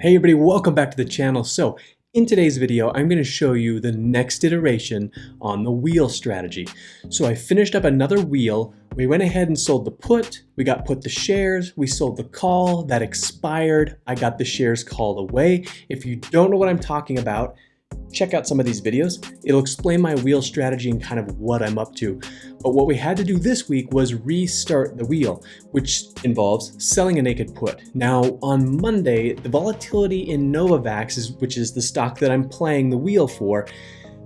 Hey everybody, welcome back to the channel. So in today's video, I'm going to show you the next iteration on the wheel strategy. So I finished up another wheel. We went ahead and sold the put. We got put the shares. We sold the call. That expired. I got the shares called away. If you don't know what I'm talking about, check out some of these videos. It'll explain my wheel strategy and kind of what I'm up to. But what we had to do this week was restart the wheel, which involves selling a naked put. Now on Monday, the volatility in Novavax, which is the stock that I'm playing the wheel for,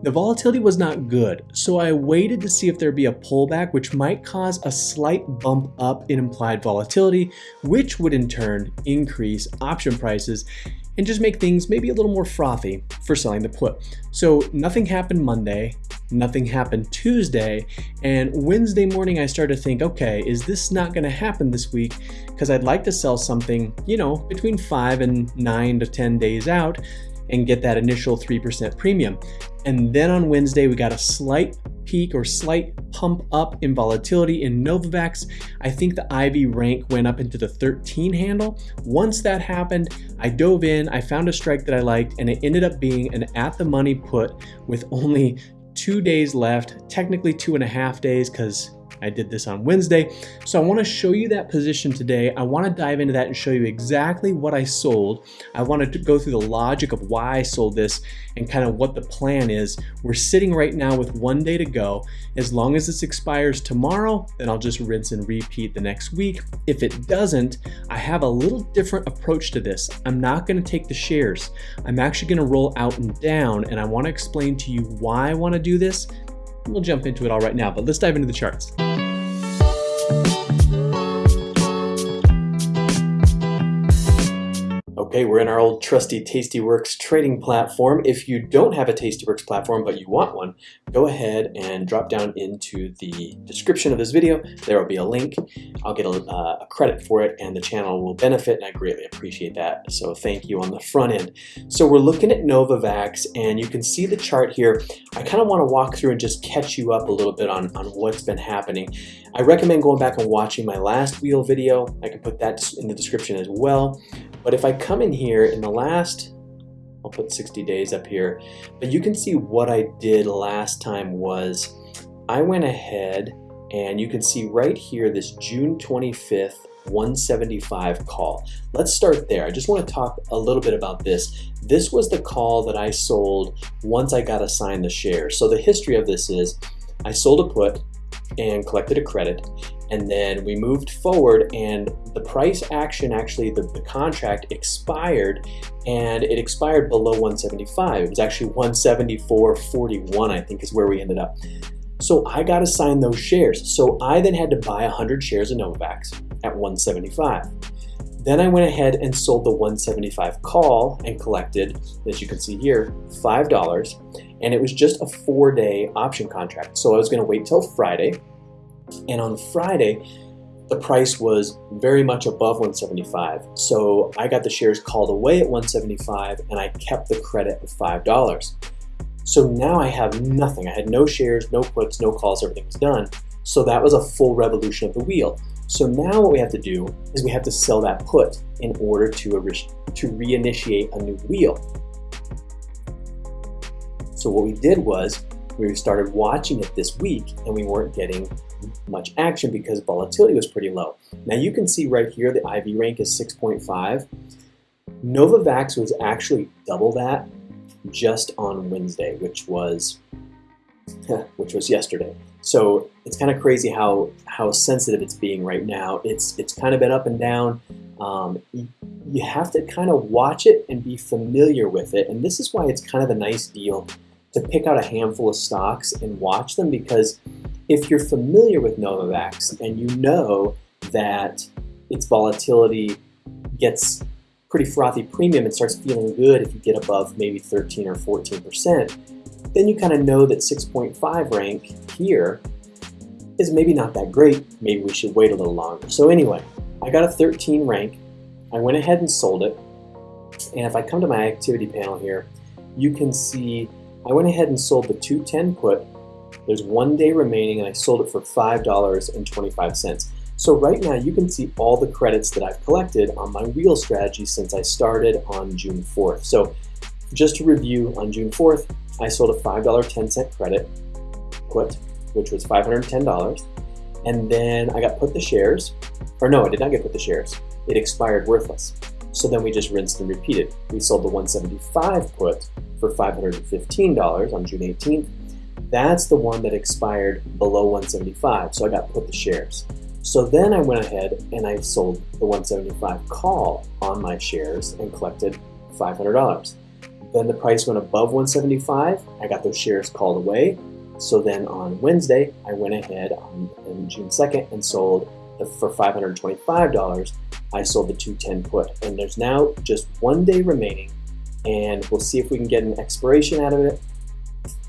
the volatility was not good, so I waited to see if there'd be a pullback which might cause a slight bump up in implied volatility, which would in turn increase option prices and just make things maybe a little more frothy for selling the put. So nothing happened Monday, nothing happened Tuesday, and Wednesday morning I started to think, okay, is this not gonna happen this week? Because I'd like to sell something, you know, between five and nine to 10 days out and get that initial 3% premium. And then on Wednesday, we got a slight peak or slight pump up in volatility in Novavax. I think the IV rank went up into the 13 handle. Once that happened, I dove in, I found a strike that I liked, and it ended up being an at the money put with only two days left, technically two and a half days because I did this on Wednesday. So I want to show you that position today. I want to dive into that and show you exactly what I sold. I wanted to go through the logic of why I sold this and kind of what the plan is. We're sitting right now with one day to go. As long as this expires tomorrow, then I'll just rinse and repeat the next week. If it doesn't, I have a little different approach to this. I'm not going to take the shares. I'm actually going to roll out and down and I want to explain to you why I want to do this We'll jump into it all right now, but let's dive into the charts. Okay, we're in our old trusty Tastyworks trading platform. If you don't have a Tastyworks platform, but you want one, go ahead and drop down into the description of this video. There will be a link. I'll get a, uh, a credit for it and the channel will benefit and I greatly appreciate that. So thank you on the front end. So we're looking at Novavax and you can see the chart here. I kind of want to walk through and just catch you up a little bit on, on what's been happening. I recommend going back and watching my last wheel video. I can put that in the description as well. But if I come in here in the last, I'll put 60 days up here, but you can see what I did last time was I went ahead and you can see right here this June 25th 175 call. Let's start there. I just want to talk a little bit about this. This was the call that I sold once I got assigned the shares. So the history of this is I sold a put and collected a credit and then we moved forward and the price action actually the, the contract expired and it expired below 175 it was actually 174.41 I think is where we ended up. So I got assigned those shares. So I then had to buy 100 shares of Novavax at 175 then I went ahead and sold the 175 call and collected, as you can see here, $5. And it was just a four day option contract. So I was gonna wait till Friday and on Friday, the price was very much above 175. So I got the shares called away at 175 and I kept the credit of $5. So now I have nothing. I had no shares, no puts, no calls, everything was done. So that was a full revolution of the wheel. So now what we have to do is we have to sell that put in order to, to reinitiate a new wheel. So what we did was we started watching it this week and we weren't getting much action because volatility was pretty low. Now you can see right here the IV rank is 6.5. Novavax was actually double that just on Wednesday, which was which was yesterday. So it's kind of crazy how how sensitive it's being right now. It's it's kind of been up and down. Um, you, you have to kind of watch it and be familiar with it, and this is why it's kind of a nice deal to pick out a handful of stocks and watch them because if you're familiar with Novavax and you know that its volatility gets pretty frothy premium and starts feeling good if you get above maybe 13 or 14%, then you kind of know that 6.5 rank here is maybe not that great. Maybe we should wait a little longer. So anyway, I got a 13 rank. I went ahead and sold it. And if I come to my activity panel here, you can see I went ahead and sold the 210 put there's one day remaining and I sold it for $5.25. So right now you can see all the credits that I've collected on my wheel strategy since I started on June 4th. So just to review, on June 4th, I sold a $5 10 cent credit put, which was $510. And then I got put the shares, or no, I did not get put the shares. It expired worthless. So then we just rinsed and repeated. We sold the 175 put for $515 on June 18th. That's the one that expired below 175, so I got put the shares. So then I went ahead and I sold the 175 call on my shares and collected $500. Then the price went above 175, I got those shares called away. So then on Wednesday, I went ahead on, on June 2nd and sold the, for $525 I sold the 210 put. And there's now just one day remaining and we'll see if we can get an expiration out of it.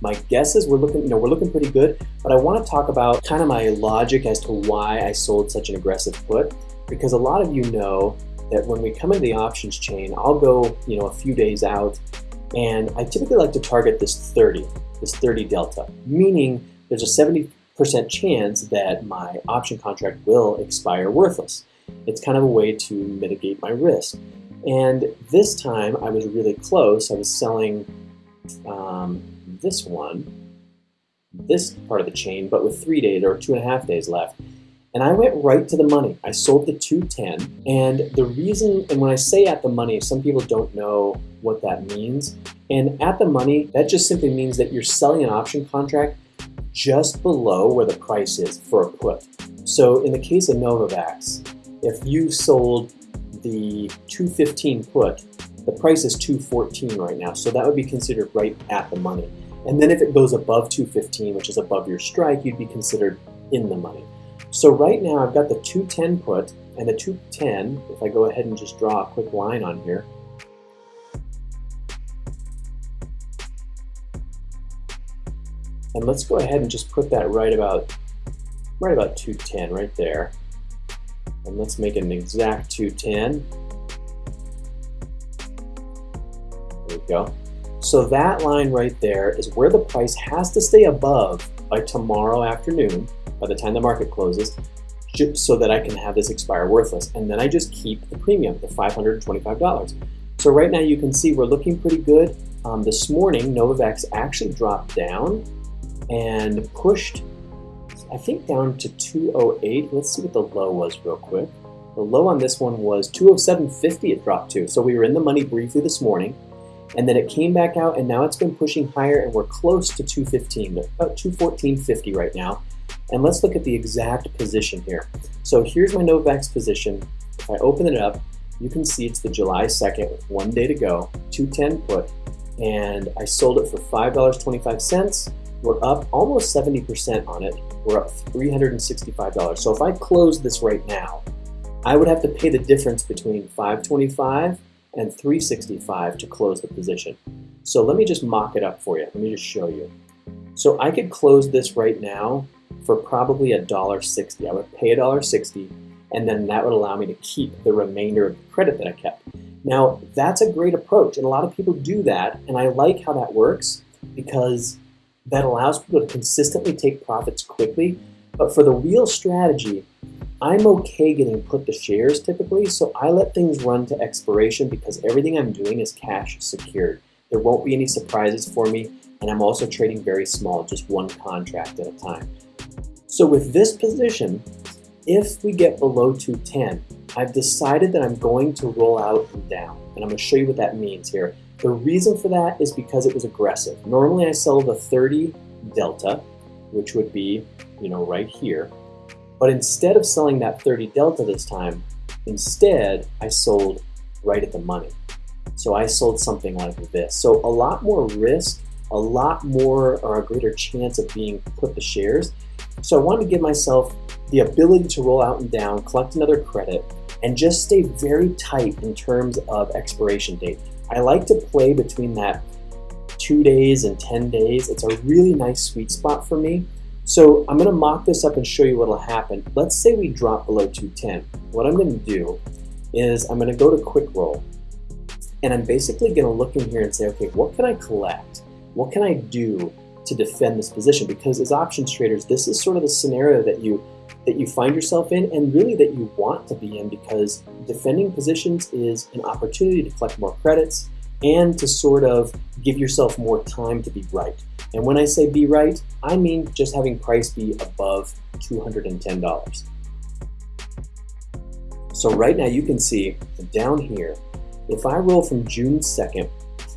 My guess is we're looking, you know, we're looking pretty good, but I want to talk about kind of my logic as to why I sold such an aggressive put, because a lot of you know that when we come into the options chain, I'll go, you know, a few days out, and I typically like to target this 30, this 30 delta, meaning there's a 70% chance that my option contract will expire worthless. It's kind of a way to mitigate my risk. And this time I was really close. I was selling um, this one, this part of the chain, but with three days or two and a half days left. And I went right to the money. I sold the 210. And the reason, and when I say at the money, some people don't know what that means. And at the money, that just simply means that you're selling an option contract just below where the price is for a put. So in the case of Novavax, if you sold the 215 put, the price is 214 right now, so that would be considered right at the money. And then if it goes above 215, which is above your strike, you'd be considered in the money. So right now I've got the 210 put, and the 210, if I go ahead and just draw a quick line on here, and let's go ahead and just put that right about right about 210 right there. And let's make an exact 210. There we go. So that line right there is where the price has to stay above by tomorrow afternoon, by the time the market closes, so that I can have this expire worthless. And then I just keep the premium, the $525. So right now you can see we're looking pretty good. Um, this morning, Novavax actually dropped down and pushed I think down to 208. Let's see what the low was real quick. The low on this one was 207.50 it dropped to. So we were in the money briefly this morning and then it came back out and now it's been pushing higher and we're close to 215, about 214.50 right now. And let's look at the exact position here. So here's my Novavax position. If I open it up, you can see it's the July 2nd with one day to go, 210 put, and I sold it for $5.25. We're up almost 70% on it we're up $365. So if I close this right now, I would have to pay the difference between 525 and 365 to close the position. So let me just mock it up for you. Let me just show you. So I could close this right now for probably a dollar sixty. I would pay a dollar sixty, and then that would allow me to keep the remainder of the credit that I kept. Now that's a great approach, and a lot of people do that, and I like how that works because that allows people to consistently take profits quickly. But for the wheel strategy, I'm okay getting put the shares typically, so I let things run to expiration because everything I'm doing is cash secured. There won't be any surprises for me, and I'm also trading very small, just one contract at a time. So with this position, if we get below 210, I've decided that I'm going to roll out and down, and I'm to show you what that means here. The reason for that is because it was aggressive. Normally I sell the 30 delta, which would be, you know, right here. But instead of selling that 30 delta this time, instead I sold right at the money. So I sold something like this. So a lot more risk, a lot more or a greater chance of being put the shares. So I wanted to give myself the ability to roll out and down, collect another credit, and just stay very tight in terms of expiration date. I like to play between that two days and 10 days. It's a really nice sweet spot for me. So I'm gonna mock this up and show you what'll happen. Let's say we drop below 210. What I'm gonna do is I'm gonna go to quick roll and I'm basically gonna look in here and say, okay, what can I collect? What can I do to defend this position? Because as options traders, this is sort of the scenario that you that you find yourself in and really that you want to be in because defending positions is an opportunity to collect more credits and to sort of give yourself more time to be right. And when I say be right, I mean just having price be above $210. So right now you can see down here, if I roll from June 2nd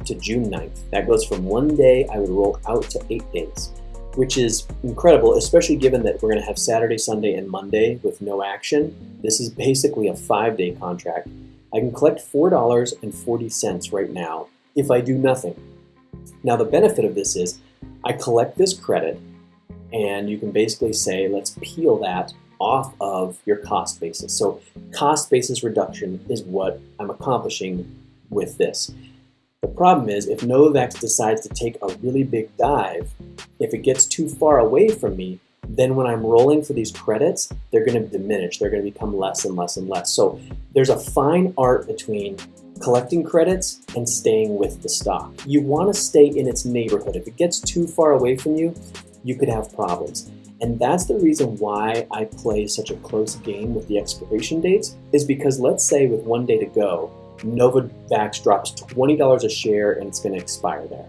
to June 9th, that goes from one day I would roll out to eight days, which is incredible, especially given that we're gonna have Saturday, Sunday, and Monday with no action. This is basically a five day contract. I can collect $4.40 right now if I do nothing. Now the benefit of this is I collect this credit and you can basically say, let's peel that off of your cost basis. So cost basis reduction is what I'm accomplishing with this. The problem is if Novavax decides to take a really big dive, if it gets too far away from me, then when I'm rolling for these credits, they're going to diminish. They're going to become less and less and less. So there's a fine art between collecting credits and staying with the stock. You want to stay in its neighborhood. If it gets too far away from you, you could have problems. And that's the reason why I play such a close game with the expiration dates is because let's say with one day to go, Novavax drops $20 a share and it's going to expire there.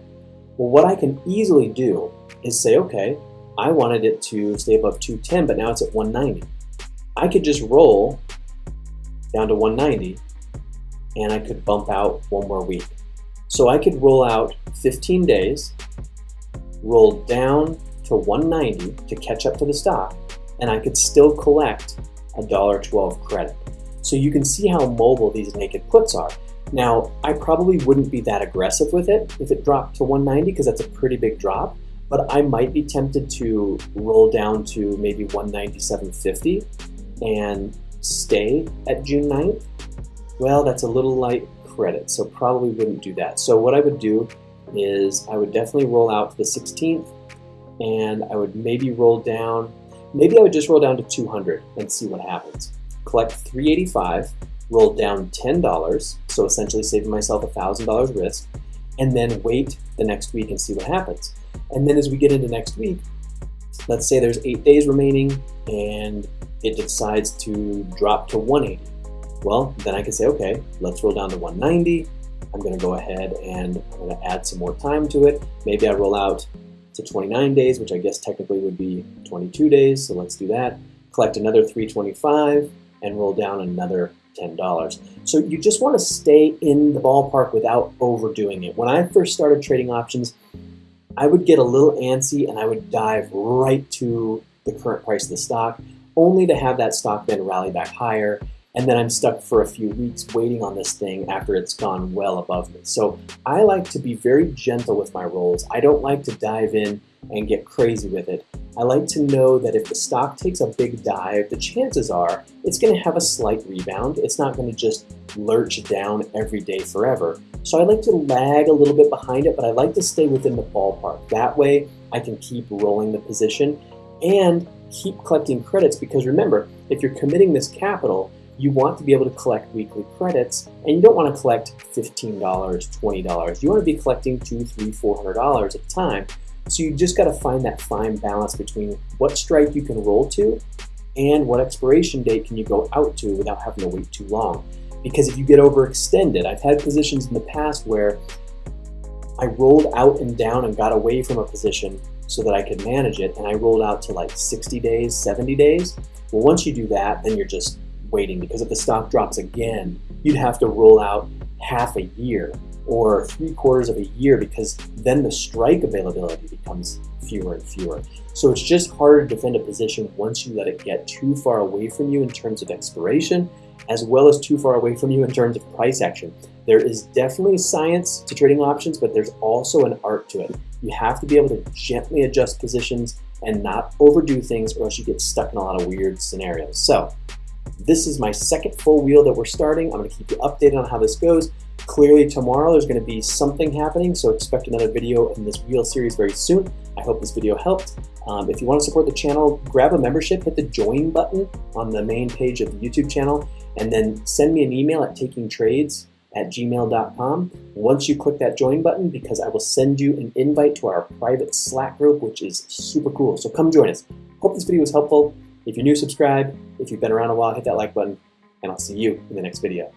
Well, what I can easily do is say, okay, I wanted it to stay above 210, but now it's at 190. I could just roll down to 190 and I could bump out one more week. So I could roll out 15 days, roll down to 190 to catch up to the stock, and I could still collect a $1.12 credit. So you can see how mobile these naked puts are. Now, I probably wouldn't be that aggressive with it if it dropped to 190 because that's a pretty big drop, but I might be tempted to roll down to maybe 197.50 and stay at June 9th. Well, that's a little light credit, so probably wouldn't do that. So what I would do is I would definitely roll out to the 16th and I would maybe roll down, maybe I would just roll down to 200 and see what happens. Collect 385, roll down $10, so essentially saving myself $1,000 risk, and then wait the next week and see what happens. And then as we get into next week, let's say there's eight days remaining and it decides to drop to 180. Well, then I can say, okay, let's roll down to 190. I'm gonna go ahead and I'm gonna add some more time to it. Maybe I roll out to 29 days, which I guess technically would be 22 days, so let's do that. Collect another 325 and roll down another $10. So you just want to stay in the ballpark without overdoing it. When I first started trading options, I would get a little antsy and I would dive right to the current price of the stock, only to have that stock then rally back higher and then I'm stuck for a few weeks waiting on this thing after it's gone well above me. So I like to be very gentle with my rolls. I don't like to dive in and get crazy with it. I like to know that if the stock takes a big dive, the chances are it's going to have a slight rebound. It's not going to just lurch down every day forever. So I like to lag a little bit behind it, but I like to stay within the ballpark. That way I can keep rolling the position and keep collecting credits because remember, if you're committing this capital, you want to be able to collect weekly credits and you don't want to collect $15, $20. You want to be collecting two, three, four hundred dollars at a time. So you just got to find that fine balance between what strike you can roll to and what expiration date can you go out to without having to wait too long. Because if you get overextended, I've had positions in the past where I rolled out and down and got away from a position so that I could manage it and I rolled out to like 60 days, 70 days. Well, once you do that, then you're just waiting because if the stock drops again, you'd have to roll out half a year or three quarters of a year because then the strike availability becomes fewer and fewer. So it's just harder to defend a position once you let it get too far away from you in terms of expiration, as well as too far away from you in terms of price action. There is definitely science to trading options, but there's also an art to it. You have to be able to gently adjust positions and not overdo things or else you get stuck in a lot of weird scenarios. So this is my second full wheel that we're starting. I'm to keep you updated on how this goes. Clearly tomorrow there's going to be something happening, so expect another video in this wheel series very soon. I hope this video helped. Um, if you want to support the channel, grab a membership, hit the join button on the main page of the YouTube channel, and then send me an email at takingtrades at gmail.com once you click that join button because I will send you an invite to our private Slack group, which is super cool. So come join us. Hope this video was helpful. If you're new, subscribe. If you've been around a while, hit that like button, and I'll see you in the next video.